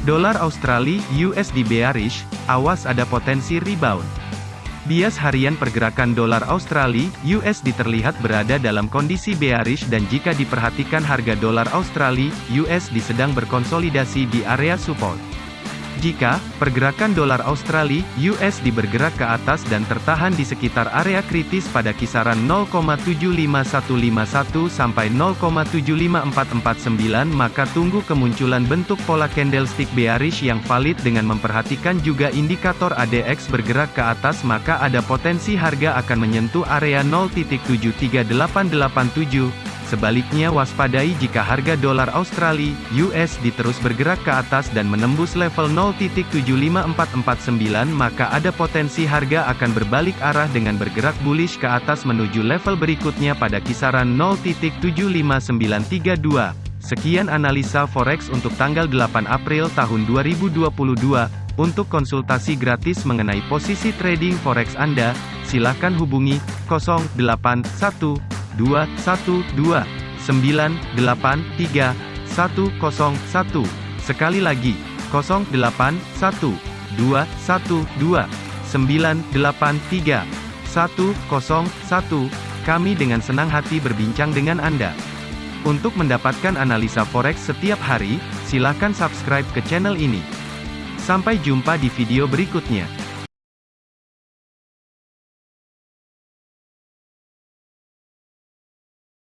Dolar Australia USD bearish, awas ada potensi rebound. Bias harian pergerakan dolar Australia USD terlihat berada dalam kondisi bearish dan jika diperhatikan harga dolar Australia USD sedang berkonsolidasi di area support. Jika pergerakan dolar Australia USD bergerak ke atas dan tertahan di sekitar area kritis pada kisaran 0,75151 sampai 0,75449 maka tunggu kemunculan bentuk pola candlestick bearish yang valid dengan memperhatikan juga indikator ADX bergerak ke atas maka ada potensi harga akan menyentuh area 0.73887 Sebaliknya waspadai jika harga dolar Australia (USD) terus bergerak ke atas dan menembus level 0.75449 maka ada potensi harga akan berbalik arah dengan bergerak bullish ke atas menuju level berikutnya pada kisaran 0.75932. Sekian analisa forex untuk tanggal 8 April tahun 2022. Untuk konsultasi gratis mengenai posisi trading forex Anda, silakan hubungi 081 212 983 101. Sekali lagi, 081 212 983 101. Kami dengan senang hati berbincang dengan Anda. Untuk mendapatkan analisa forex setiap hari, silakan subscribe ke channel ini. Sampai jumpa di video berikutnya.